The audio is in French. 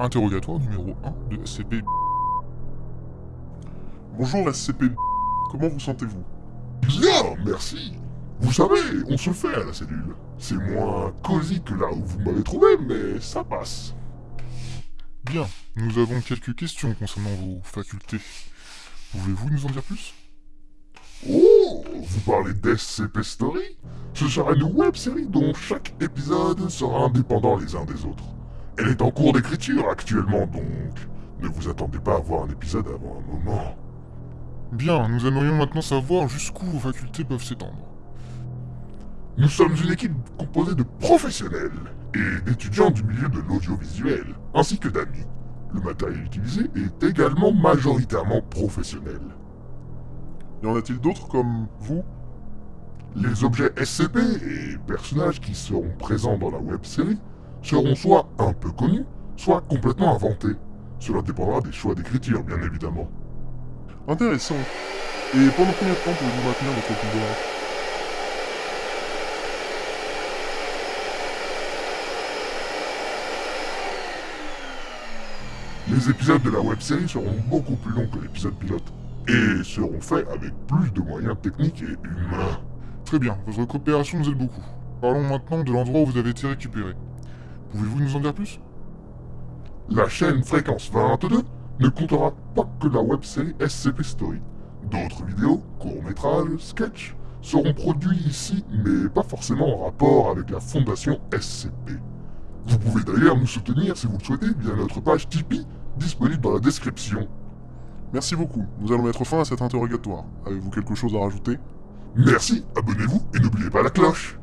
Interrogatoire numéro 1 de SCP. Bonjour SCP. Comment vous sentez-vous? Bien, merci. Vous savez, on se fait à la cellule. C'est moins cosy que là où vous m'avez trouvé, mais ça passe. Bien, nous avons quelques questions concernant vos facultés. Pouvez-vous nous en dire plus? Oh, vous parlez d'SCP Story? Ce sera une web série dont chaque épisode sera indépendant les uns des autres. Elle est en cours d'écriture actuellement, donc ne vous attendez pas à voir un épisode avant un moment. Bien, nous aimerions maintenant savoir jusqu'où vos facultés peuvent s'étendre. Nous sommes une équipe composée de professionnels et d'étudiants du milieu de l'audiovisuel, ainsi que d'amis. Le matériel utilisé est également majoritairement professionnel. Y en a-t-il d'autres comme vous? Les objets SCP et personnages qui seront présents dans la web-série seront soit un peu connus, soit complètement inventés. Cela dépendra des choix d'écriture, bien évidemment. Intéressant. Et pendant combien de temps pouvez-vous maintenir votre pouvoir? Les épisodes de la web-série seront beaucoup plus longs que l'épisode pilote, et seront faits avec plus de moyens techniques et humains. Très bien, votre coopération nous aide beaucoup. Parlons maintenant de l'endroit où vous avez été récupéré. Pouvez-vous nous en dire plus? La chaîne Fréquence 22 ne comptera pas que la web-série SCP Story. D'autres vidéos, courts-métrages, sketchs seront produits ici, mais pas forcément en rapport avec la fondation SCP. Vous pouvez d'ailleurs nous soutenir si vous le souhaitez via notre page Tipeee, disponible dans la description. Merci beaucoup, nous allons mettre fin à cet interrogatoire. Avez-vous quelque chose à rajouter? Merci, abonnez-vous et n'oubliez pas la cloche